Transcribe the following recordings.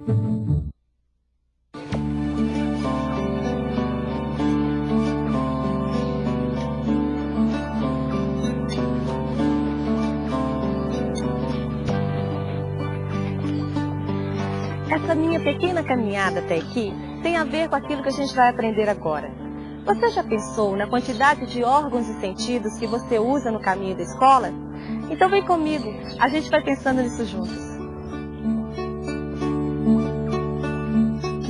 Essa minha pequena caminhada até aqui tem a ver com aquilo que a gente vai aprender agora. Você já pensou na quantidade de órgãos e sentidos que você usa no caminho da escola? Então vem comigo, a gente vai pensando nisso juntos.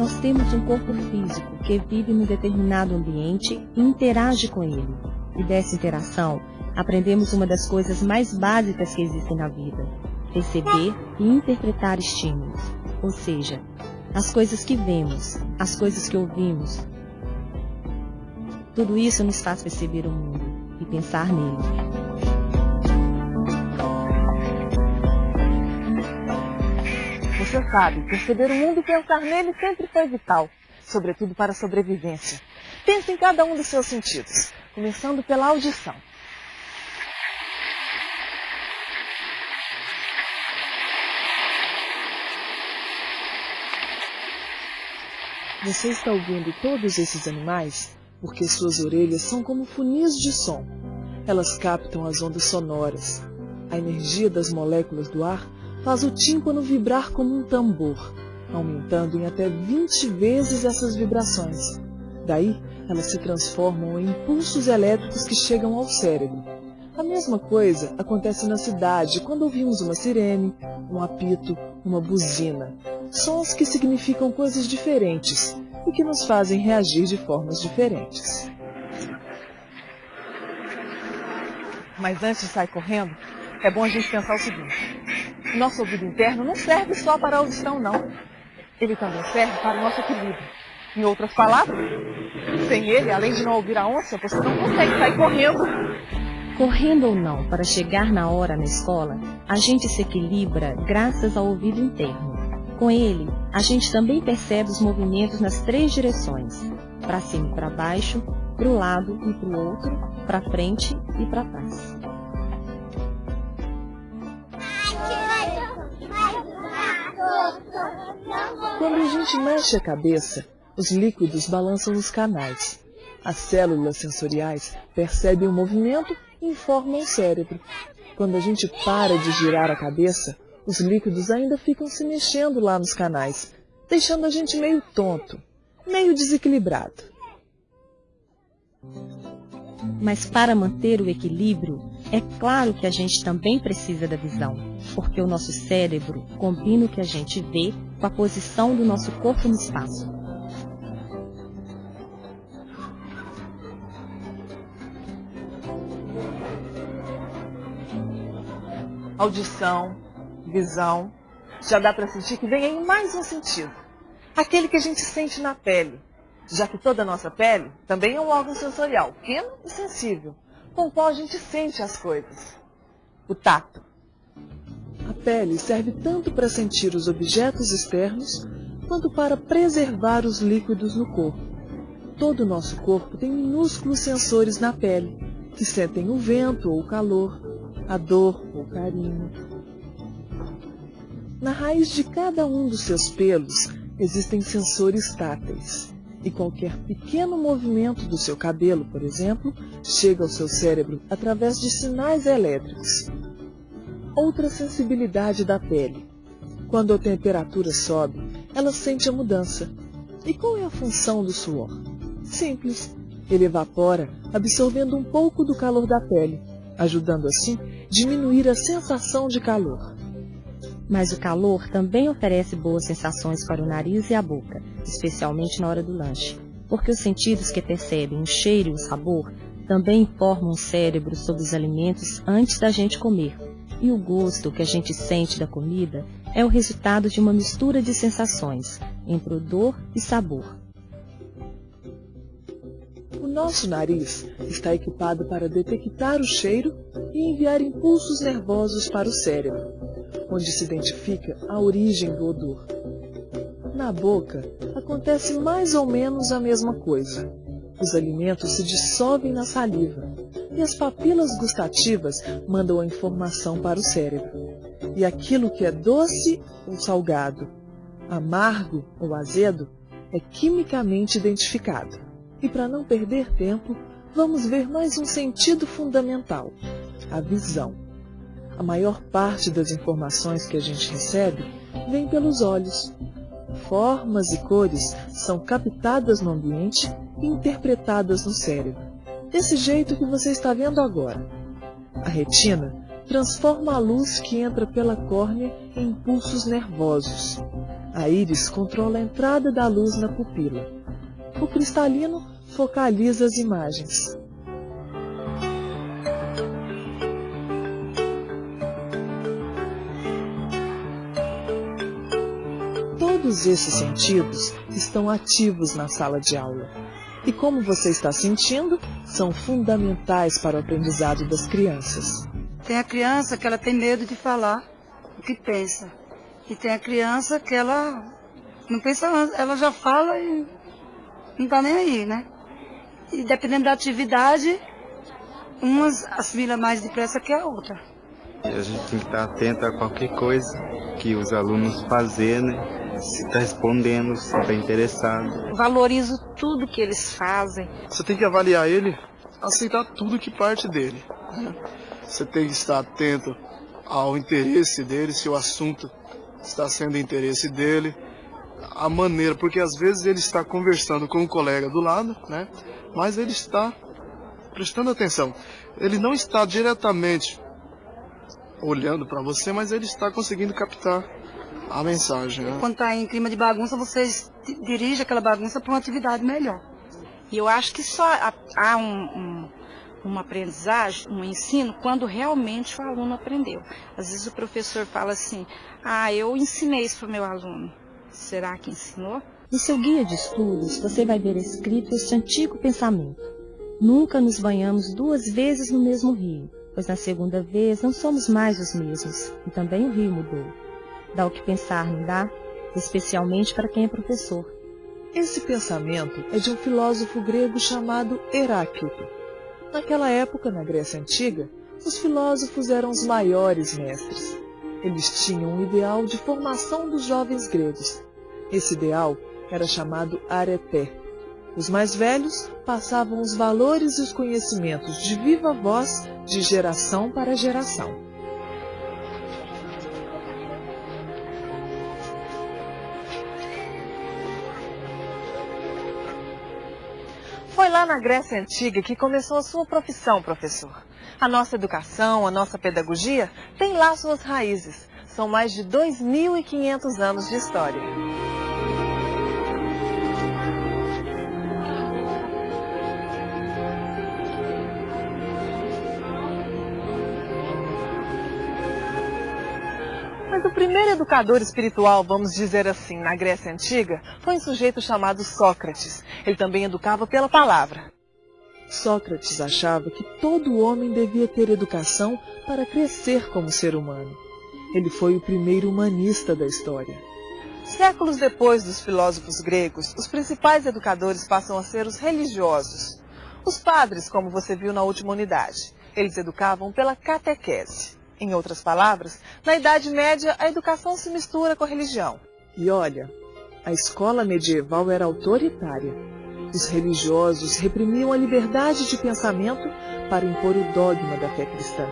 Nós temos um corpo físico que vive num determinado ambiente e interage com ele. E dessa interação, aprendemos uma das coisas mais básicas que existem na vida: receber e interpretar estímulos ou seja, as coisas que vemos, as coisas que ouvimos. Tudo isso nos faz perceber o mundo e pensar nele. Você sabe, perceber o mundo e pensar nele sempre foi vital, sobretudo para a sobrevivência. Pense em cada um dos seus sentidos, começando pela audição. Você está ouvindo todos esses animais porque suas orelhas são como funis de som. Elas captam as ondas sonoras. A energia das moléculas do ar faz o tímpano vibrar como um tambor, aumentando em até 20 vezes essas vibrações. Daí, elas se transformam em impulsos elétricos que chegam ao cérebro. A mesma coisa acontece na cidade quando ouvimos uma sirene, um apito, uma buzina sons que significam coisas diferentes e que nos fazem reagir de formas diferentes. Mas antes de sair correndo, é bom a gente pensar o seguinte. Nosso ouvido interno não serve só para a audição, não. Ele também serve para o nosso equilíbrio. Em outras palavras, sem ele, além de não ouvir a onça, você não consegue sair correndo. Correndo ou não, para chegar na hora na escola, a gente se equilibra graças ao ouvido interno. Com ele, a gente também percebe os movimentos nas três direções, para cima e para baixo, para o lado e para o outro, para frente e para trás. Quando a gente mexe a cabeça, os líquidos balançam os canais. As células sensoriais percebem o movimento e informam o cérebro. Quando a gente para de girar a cabeça, os líquidos ainda ficam se mexendo lá nos canais, deixando a gente meio tonto, meio desequilibrado. Mas para manter o equilíbrio, é claro que a gente também precisa da visão, porque o nosso cérebro combina o que a gente vê com a posição do nosso corpo no espaço. Audição, visão, já dá para sentir que vem aí mais um sentido. Aquele que a gente sente na pele, já que toda a nossa pele também é um órgão sensorial, pequeno e sensível, com o qual a gente sente as coisas. O tato. A pele serve tanto para sentir os objetos externos, quanto para preservar os líquidos no corpo. Todo o nosso corpo tem minúsculos sensores na pele, que sentem o vento ou o calor, a dor ou o carinho, na raiz de cada um dos seus pelos existem sensores táteis. E qualquer pequeno movimento do seu cabelo, por exemplo, chega ao seu cérebro através de sinais elétricos. Outra sensibilidade da pele. Quando a temperatura sobe, ela sente a mudança. E qual é a função do suor? Simples. Ele evapora, absorvendo um pouco do calor da pele, ajudando assim diminuir a sensação de calor. Mas o calor também oferece boas sensações para o nariz e a boca, especialmente na hora do lanche, porque os sentidos que percebem o cheiro e o sabor também informam o cérebro sobre os alimentos antes da gente comer. E o gosto que a gente sente da comida é o resultado de uma mistura de sensações entre odor e sabor. O nosso nariz está equipado para detectar o cheiro e enviar impulsos nervosos para o cérebro onde se identifica a origem do odor. Na boca, acontece mais ou menos a mesma coisa. Os alimentos se dissolvem na saliva e as papilas gustativas mandam a informação para o cérebro. E aquilo que é doce ou salgado, amargo ou azedo, é quimicamente identificado. E para não perder tempo, vamos ver mais um sentido fundamental: a visão. A maior parte das informações que a gente recebe vem pelos olhos. Formas e cores são captadas no ambiente e interpretadas no cérebro. Desse jeito que você está vendo agora. A retina transforma a luz que entra pela córnea em impulsos nervosos. A íris controla a entrada da luz na pupila. O cristalino focaliza as imagens. Todos esses sentidos estão ativos na sala de aula. E como você está sentindo, são fundamentais para o aprendizado das crianças. Tem a criança que ela tem medo de falar o que pensa. E tem a criança que ela não pensa, ela já fala e não está nem aí, né? E dependendo da atividade, umas assimila mais depressa que a outra. E a gente tem que estar atento a qualquer coisa que os alunos fazem, né? Se está respondendo, se está interessado. Valorizo tudo que eles fazem. Você tem que avaliar ele, aceitar tudo que parte dele. Né? Você tem que estar atento ao interesse dele, se o assunto está sendo interesse dele, a maneira, porque às vezes ele está conversando com um colega do lado, né? Mas ele está prestando atenção. Ele não está diretamente olhando para você, mas ele está conseguindo captar a mensagem. Né? Quando está em clima de bagunça, você dirige aquela bagunça para uma atividade melhor. E eu acho que só há um, um, uma aprendizagem, um ensino, quando realmente o aluno aprendeu. Às vezes o professor fala assim, ah, eu ensinei isso para o meu aluno. Será que ensinou? No seu guia de estudos, você vai ver escrito este antigo pensamento. Nunca nos banhamos duas vezes no mesmo rio, pois na segunda vez não somos mais os mesmos, e também o rio mudou. Dá o que pensar, não dá? Especialmente para quem é professor. Esse pensamento é de um filósofo grego chamado Heráclito. Naquela época, na Grécia Antiga, os filósofos eram os maiores mestres. Eles tinham um ideal de formação dos jovens gregos. Esse ideal era chamado areté. Os mais velhos passavam os valores e os conhecimentos de viva voz de geração para geração. Foi lá na Grécia Antiga que começou a sua profissão, professor. A nossa educação, a nossa pedagogia tem lá suas raízes. São mais de 2.500 anos de história. Educador espiritual, vamos dizer assim, na Grécia Antiga, foi um sujeito chamado Sócrates. Ele também educava pela palavra. Sócrates achava que todo homem devia ter educação para crescer como ser humano. Ele foi o primeiro humanista da história. Séculos depois dos filósofos gregos, os principais educadores passam a ser os religiosos. Os padres, como você viu na última unidade. Eles educavam pela catequese. Em outras palavras, na Idade Média, a educação se mistura com a religião. E olha, a escola medieval era autoritária. Os religiosos reprimiam a liberdade de pensamento para impor o dogma da fé cristã.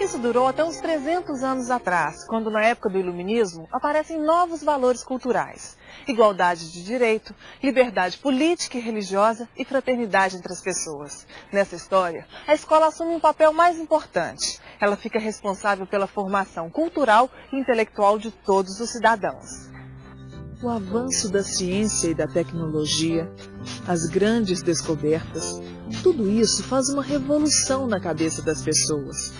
Isso durou até uns 300 anos atrás, quando na época do Iluminismo aparecem novos valores culturais. Igualdade de direito, liberdade política e religiosa e fraternidade entre as pessoas. Nessa história, a escola assume um papel mais importante. Ela fica responsável pela formação cultural e intelectual de todos os cidadãos. O avanço da ciência e da tecnologia, as grandes descobertas, tudo isso faz uma revolução na cabeça das pessoas.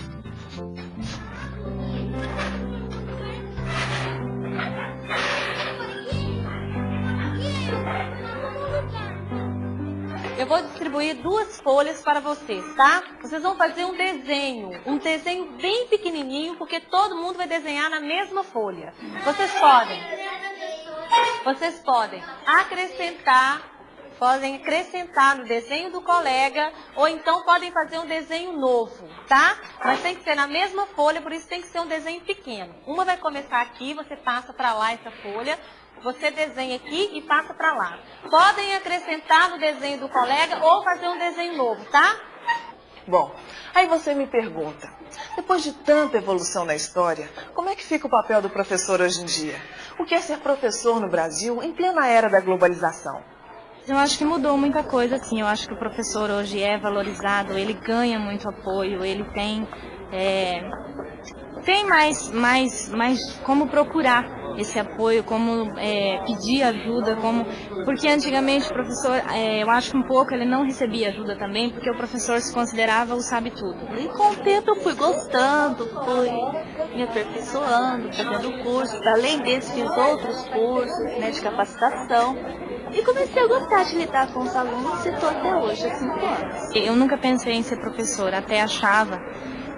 Vou distribuir duas folhas para vocês, tá? Vocês vão fazer um desenho, um desenho bem pequenininho, porque todo mundo vai desenhar na mesma folha. Vocês podem, vocês podem acrescentar podem acrescentar no desenho do colega, ou então podem fazer um desenho novo, tá? Mas tem que ser na mesma folha, por isso tem que ser um desenho pequeno. Uma vai começar aqui, você passa para lá essa folha, você desenha aqui e passa para lá. Podem acrescentar no desenho do colega ou fazer um desenho novo, tá? Bom, aí você me pergunta, depois de tanta evolução na história, como é que fica o papel do professor hoje em dia? O que é ser professor no Brasil em plena era da globalização? Eu acho que mudou muita coisa, assim. Eu acho que o professor hoje é valorizado, ele ganha muito apoio, ele tem é, tem mais, mais, mais como procurar esse apoio, como é, pedir ajuda, como porque antigamente o professor, é, eu acho que um pouco ele não recebia ajuda também, porque o professor se considerava o sabe tudo. E com o tempo eu fui gostando, fui me aperfeiçoando, fazendo cursos, além desses fiz outros cursos né, de capacitação. E comecei a gostar de lidar com os alunos e estou até hoje, há cinco anos. Eu nunca pensei em ser professora, até achava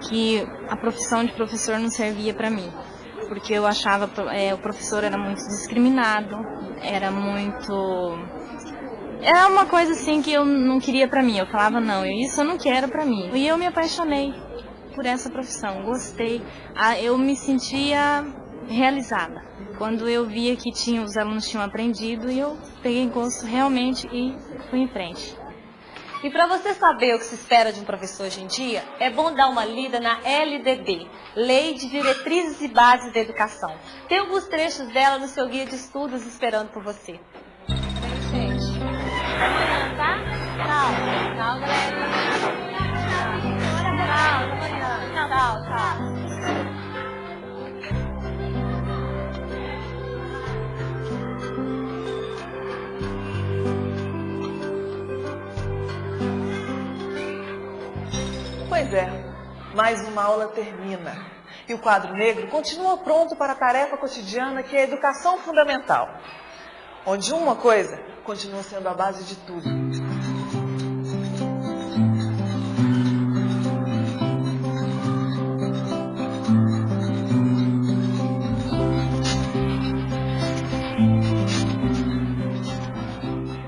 que a profissão de professor não servia para mim porque eu achava é, o professor era muito discriminado, era muito era uma coisa assim que eu não queria para mim. Eu falava não, isso eu não quero para mim. E eu me apaixonei por essa profissão, gostei. Eu me sentia realizada quando eu via que tinha os alunos tinham aprendido e eu peguei gosto realmente e fui em frente. E para você saber o que se espera de um professor hoje em dia, é bom dar uma lida na LDB, Lei de Diretrizes e Bases da Educação. Tem alguns trechos dela no seu guia de estudos esperando por você. Bem, gente. Tá? Pois é, mais uma aula termina. E o quadro negro continua pronto para a tarefa cotidiana que é a educação fundamental. Onde uma coisa continua sendo a base de tudo.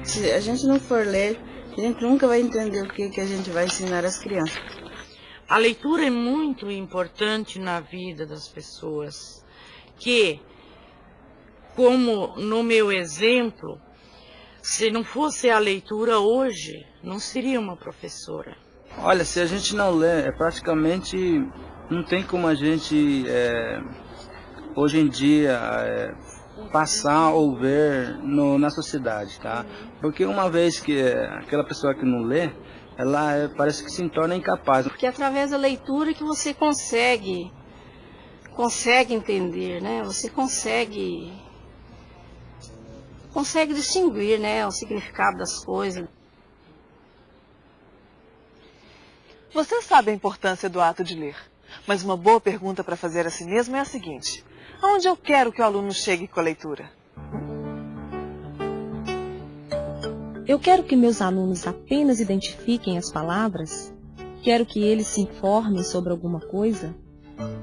Se a gente não for ler, a gente nunca vai entender o que, que a gente vai ensinar às crianças. A leitura é muito importante na vida das pessoas, que, como no meu exemplo, se não fosse a leitura hoje, não seria uma professora. Olha, se a gente não lê, é praticamente não tem como a gente é, hoje em dia é, passar ou ver no, na sociedade, tá? Porque uma vez que é, aquela pessoa que não lê, ela é, parece que se torna incapaz. Porque é através da leitura que você consegue, consegue entender, né? Você consegue, consegue distinguir, né? O significado das coisas. Você sabe a importância do ato de ler, mas uma boa pergunta para fazer a si mesmo é a seguinte: aonde eu quero que o aluno chegue com a leitura? Eu quero que meus alunos apenas identifiquem as palavras? Quero que eles se informem sobre alguma coisa?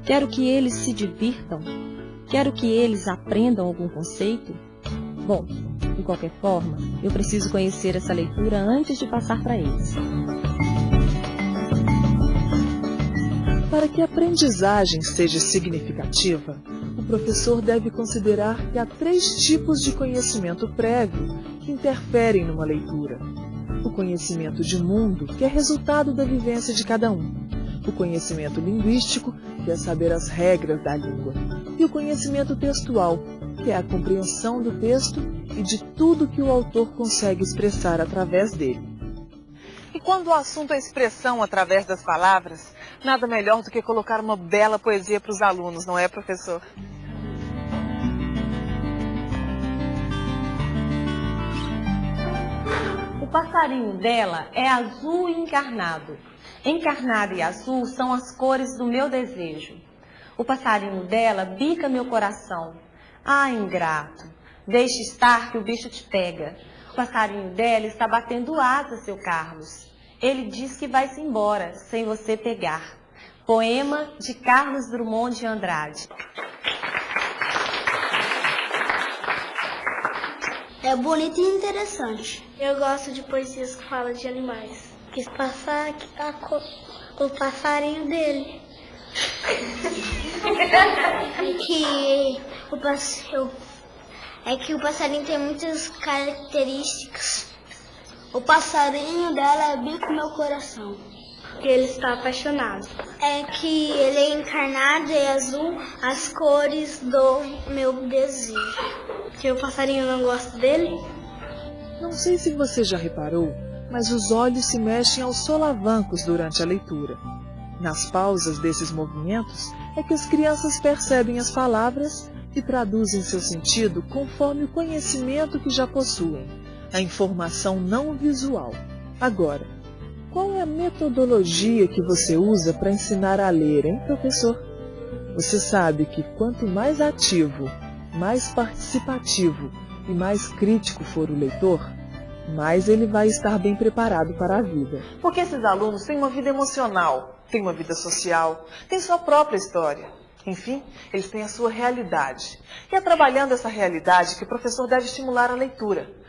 Quero que eles se divirtam? Quero que eles aprendam algum conceito? Bom, de qualquer forma, eu preciso conhecer essa leitura antes de passar para eles. Para que a aprendizagem seja significativa, professor deve considerar que há três tipos de conhecimento prévio que interferem numa leitura. O conhecimento de mundo, que é resultado da vivência de cada um. O conhecimento linguístico, que é saber as regras da língua. E o conhecimento textual, que é a compreensão do texto e de tudo que o autor consegue expressar através dele. E quando o assunto é expressão através das palavras, nada melhor do que colocar uma bela poesia para os alunos, não é, professor? Passarinho dela é azul e encarnado. Encarnado e azul são as cores do meu desejo. O passarinho dela bica meu coração. Ah, ingrato, deixe estar que o bicho te pega. O passarinho dela está batendo asa, seu Carlos. Ele diz que vai-se embora, sem você pegar. Poema de Carlos Drummond de Andrade. É bonito e interessante. Eu gosto de poesias que falam de animais. Quis passar a, o passarinho dele. é que o passarinho é que o passarinho tem muitas características. O passarinho dela é bem com meu coração. Que ele está apaixonado. É que ele é encarnado e azul, as cores do meu desejo. Que o passarinho não gosta dele? Não sei se você já reparou, mas os olhos se mexem aos solavancos durante a leitura. Nas pausas desses movimentos é que as crianças percebem as palavras e traduzem seu sentido conforme o conhecimento que já possuem, a informação não visual. Agora, qual é a metodologia que você usa para ensinar a ler, hein, professor? Você sabe que quanto mais ativo, mais participativo e mais crítico for o leitor, mais ele vai estar bem preparado para a vida. Porque esses alunos têm uma vida emocional, têm uma vida social, têm sua própria história. Enfim, eles têm a sua realidade. E é trabalhando essa realidade que o professor deve estimular a leitura.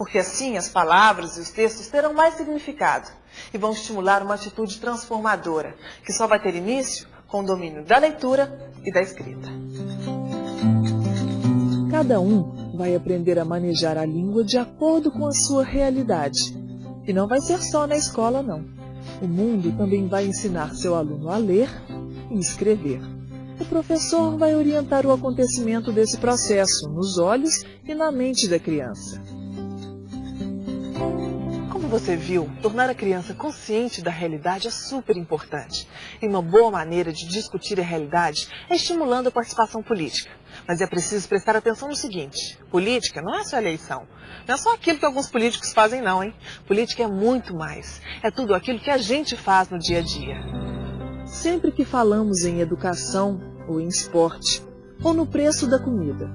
Porque assim as palavras e os textos terão mais significado e vão estimular uma atitude transformadora, que só vai ter início com o domínio da leitura e da escrita. Cada um vai aprender a manejar a língua de acordo com a sua realidade. E não vai ser só na escola, não. O mundo também vai ensinar seu aluno a ler e escrever. O professor vai orientar o acontecimento desse processo nos olhos e na mente da criança. Você viu, tornar a criança consciente da realidade é super importante. E uma boa maneira de discutir a realidade é estimulando a participação política. Mas é preciso prestar atenção no seguinte: política não é só eleição. Não é só aquilo que alguns políticos fazem, não, hein? Política é muito mais. É tudo aquilo que a gente faz no dia a dia. Sempre que falamos em educação ou em esporte, ou no preço da comida,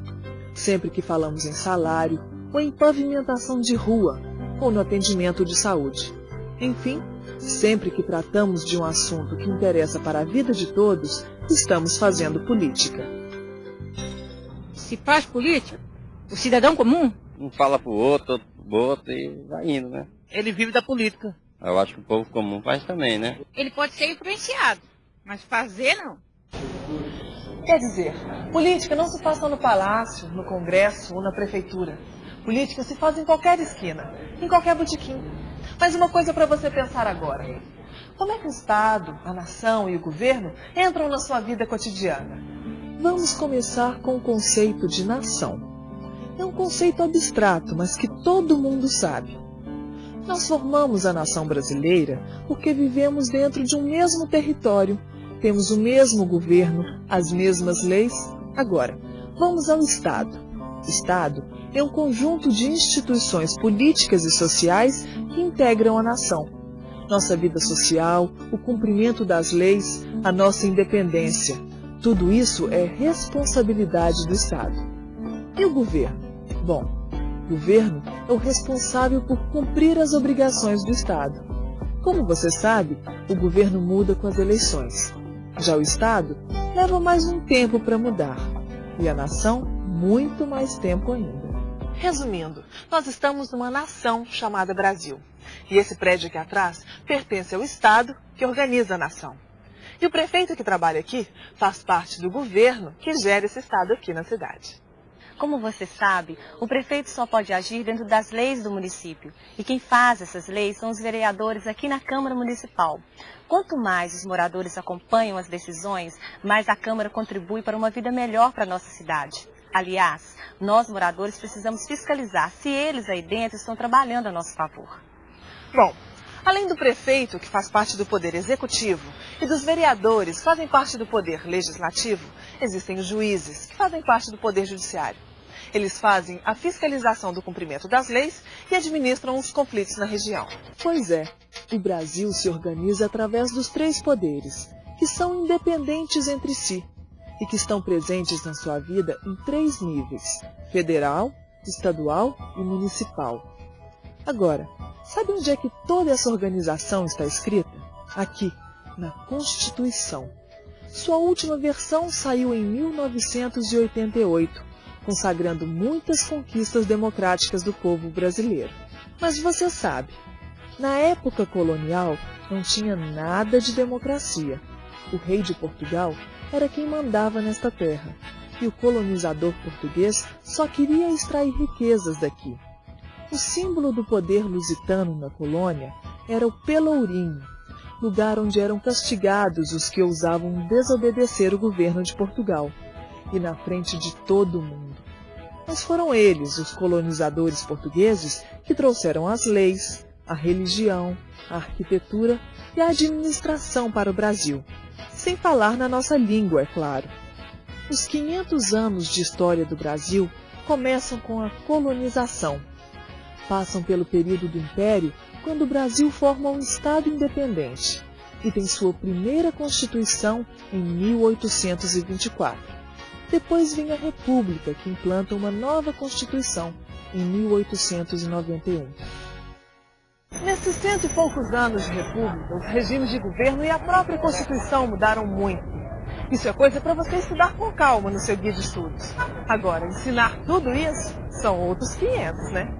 sempre que falamos em salário ou em pavimentação de rua ou no atendimento de saúde. Enfim, sempre que tratamos de um assunto que interessa para a vida de todos, estamos fazendo política. Se faz política, o cidadão comum um fala pro outro, outro pro outro e vai indo, né? Ele vive da política. Eu acho que o povo comum faz também, né? Ele pode ser influenciado, mas fazer não. Quer dizer, política não se faz só no palácio, no congresso ou na prefeitura. Política se faz em qualquer esquina, em qualquer botequim. Mas uma coisa para você pensar agora. Como é que o Estado, a nação e o governo entram na sua vida cotidiana? Vamos começar com o conceito de nação. É um conceito abstrato, mas que todo mundo sabe. Nós formamos a nação brasileira porque vivemos dentro de um mesmo território, temos o mesmo governo, as mesmas leis. Agora, vamos ao Estado. Estado é um conjunto de instituições políticas e sociais que integram a nação. Nossa vida social, o cumprimento das leis, a nossa independência. Tudo isso é responsabilidade do Estado. E o governo? Bom, o governo é o responsável por cumprir as obrigações do Estado. Como você sabe, o governo muda com as eleições. Já o Estado leva mais um tempo para mudar. E a nação, muito mais tempo ainda. Resumindo, nós estamos numa nação chamada Brasil. E esse prédio aqui atrás pertence ao Estado que organiza a nação. E o prefeito que trabalha aqui faz parte do governo que gera esse Estado aqui na cidade. Como você sabe, o prefeito só pode agir dentro das leis do município. E quem faz essas leis são os vereadores aqui na Câmara Municipal. Quanto mais os moradores acompanham as decisões, mais a Câmara contribui para uma vida melhor para a nossa cidade. Aliás, nós moradores precisamos fiscalizar se eles aí dentro estão trabalhando a nosso favor. Bom, além do prefeito, que faz parte do Poder Executivo, e dos vereadores, que fazem parte do Poder Legislativo, existem os juízes, que fazem parte do Poder Judiciário. Eles fazem a fiscalização do cumprimento das leis e administram os conflitos na região. Pois é, o Brasil se organiza através dos três poderes, que são independentes entre si e que estão presentes na sua vida em três níveis: federal, estadual e municipal. Agora, sabe onde é que toda essa organização está escrita? Aqui, na Constituição. Sua última versão saiu em 1988 consagrando muitas conquistas democráticas do povo brasileiro. Mas você sabe, na época colonial não tinha nada de democracia. O rei de Portugal era quem mandava nesta terra, e o colonizador português só queria extrair riquezas daqui. O símbolo do poder lusitano na colônia era o pelourinho, lugar onde eram castigados os que ousavam desobedecer o governo de Portugal, e na frente de todo o mundo. Mas foram eles, os colonizadores portugueses, que trouxeram as leis, a religião, a arquitetura e a administração para o Brasil, sem falar na nossa língua, é claro. Os 500 anos de história do Brasil começam com a colonização. Passam pelo período do Império, quando o Brasil forma um Estado independente e tem sua primeira Constituição em 1824. Depois vem a República, que implanta uma nova Constituição em 1891. Nesses cento e poucos anos de república, os regimes de governo e a própria Constituição mudaram muito. Isso é coisa para você estudar com calma no seu guia de estudos. Agora, ensinar tudo isso são outros 500, né?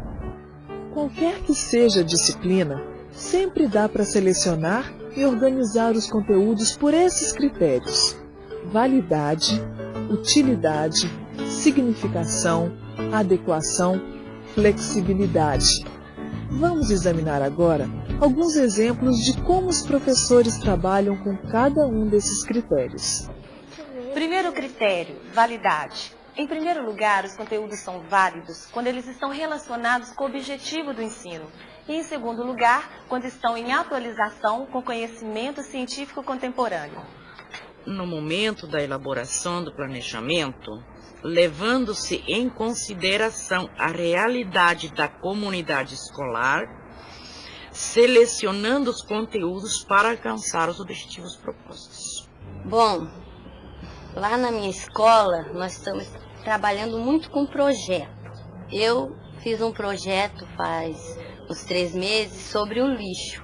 Qualquer que seja a disciplina, sempre dá para selecionar e organizar os conteúdos por esses critérios: validade, utilidade, significação, adequação, flexibilidade. Vamos examinar agora alguns exemplos de como os professores trabalham com cada um desses critérios. Primeiro critério, validade. Em primeiro lugar, os conteúdos são válidos quando eles estão relacionados com o objetivo do ensino. E em segundo lugar, quando estão em atualização com conhecimento científico contemporâneo. No momento da elaboração do planejamento, levando-se em consideração a realidade da comunidade escolar, selecionando os conteúdos para alcançar os objetivos propostos. Bom, lá na minha escola nós estamos trabalhando muito com projeto. Eu fiz um projeto faz uns três meses sobre o lixo.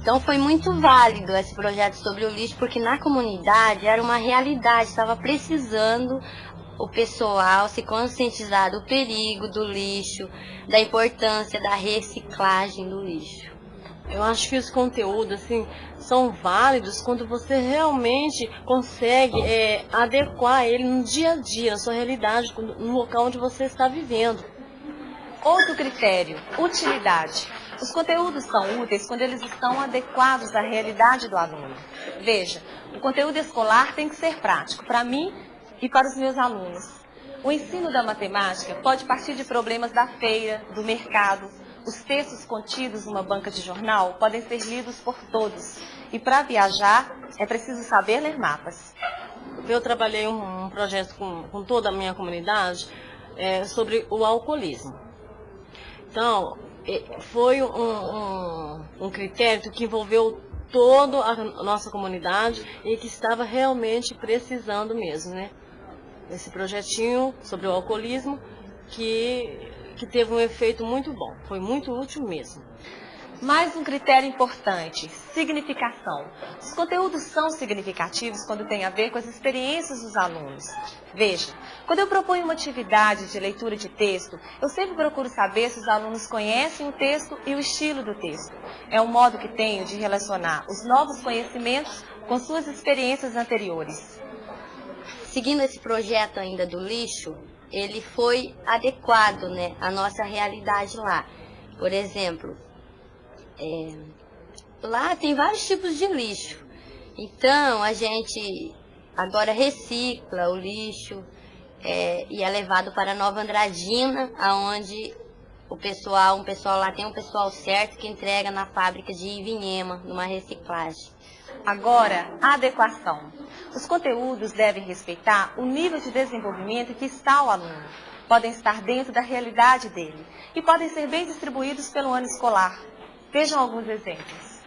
Então foi muito válido esse projeto sobre o lixo, porque na comunidade era uma realidade, estava precisando o pessoal se conscientizar do perigo do lixo, da importância da reciclagem do lixo. Eu acho que os conteúdos assim são válidos quando você realmente consegue é, adequar ele no dia a dia, na sua realidade, no local onde você está vivendo. Outro critério, utilidade. Os conteúdos são úteis quando eles estão adequados à realidade do aluno. Veja, o conteúdo escolar tem que ser prático para mim e para os meus alunos. O ensino da matemática pode partir de problemas da feira, do mercado. Os textos contidos numa banca de jornal podem ser lidos por todos. E para viajar, é preciso saber ler mapas. Eu trabalhei um, projeto com, com, toda a minha comunidade é, sobre o alcoolismo. Então, foi um, um, um critério que envolveu toda a nossa comunidade e que estava realmente precisando mesmo, né? Esse projetinho sobre o alcoolismo que, que teve um efeito muito bom, foi muito útil mesmo. Mais um critério importante, significação. Os conteúdos são significativos quando tem a ver com as experiências dos alunos. Veja, quando eu proponho uma atividade de leitura de texto, eu sempre procuro saber se os alunos conhecem o texto e o estilo do texto. É um modo que tenho de relacionar os novos conhecimentos com suas experiências anteriores. Seguindo esse projeto ainda do lixo, ele foi adequado né, à nossa realidade lá. Por exemplo, é, lá tem vários tipos de lixo. Então a gente agora recicla o lixo é, e é levado para Nova Andradina, aonde o pessoal, um pessoal lá tem um pessoal certo que entrega na fábrica de Ivinhema, numa reciclagem. Agora, adequação. Os conteúdos devem respeitar o nível de desenvolvimento que está o aluno. Podem estar dentro da realidade dele e podem ser bem distribuídos pelo ano escolar, Vejam alguns exemplos.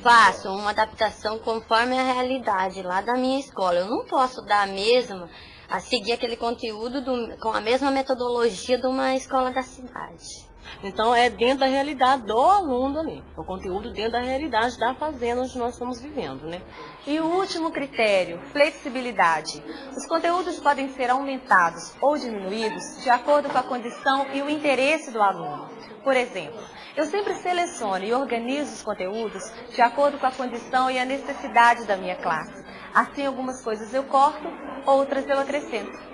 Faço uma adaptação conforme a realidade lá da minha escola. Eu não posso dar a mesma a seguir aquele conteúdo do, com a mesma metodologia de uma escola da cidade. Então é dentro da realidade do aluno ali, o conteúdo dentro da realidade da fazenda onde nós estamos vivendo, né? E o último critério, flexibilidade. Os conteúdos podem ser aumentados ou diminuídos de acordo com a condição e o interesse do aluno. Por exemplo, eu sempre seleciono e organizo os conteúdos de acordo com a condição e a necessidade da minha classe. Assim, algumas coisas eu corto, outras eu acrescento.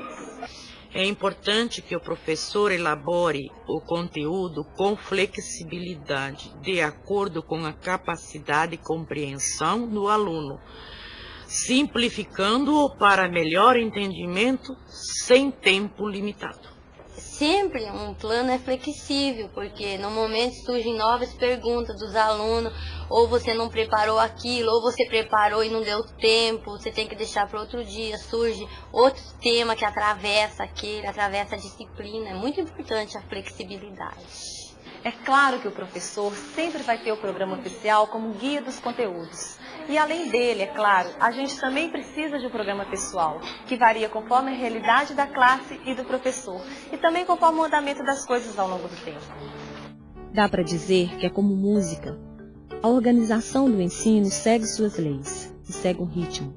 É importante que o professor elabore o conteúdo com flexibilidade, de acordo com a capacidade de compreensão do aluno, simplificando-o para melhor entendimento sem tempo limitado sempre um plano é flexível, porque no momento surgem novas perguntas dos alunos, ou você não preparou aquilo, ou você preparou e não deu tempo, você tem que deixar para outro dia, surge outro tema que atravessa aquele, atravessa a disciplina. É muito importante a flexibilidade. É claro que o professor sempre vai ter o programa oficial como guia dos conteúdos. E além dele, é claro, a gente também precisa de um programa pessoal, que varia conforme a realidade da classe e do professor, e também conforme o andamento das coisas ao longo do tempo. Dá para dizer que é como música. A organização do ensino segue suas leis e segue um ritmo,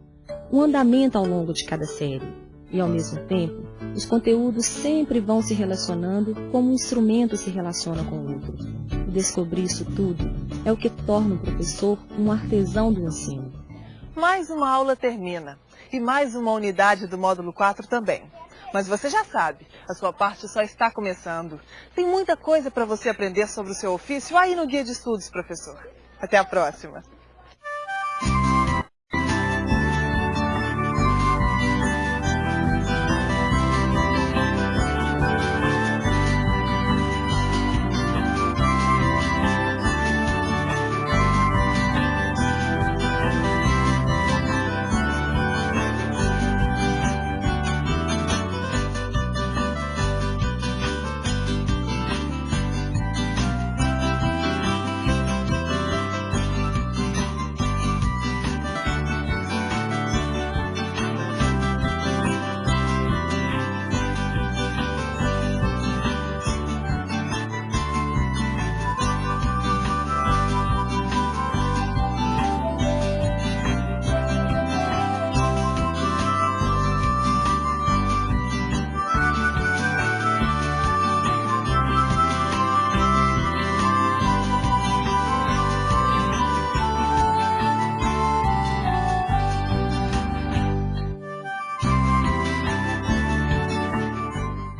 um andamento ao longo de cada série. E ao mesmo tempo, os conteúdos sempre vão se relacionando como um instrumento se relaciona com o outro. Descobrir isso tudo é o que torna o professor um artesão do ensino. Mais uma aula termina e mais uma unidade do módulo 4 também. Mas você já sabe, a sua parte só está começando. Tem muita coisa para você aprender sobre o seu ofício aí no Guia de Estudos, professor. Até a próxima!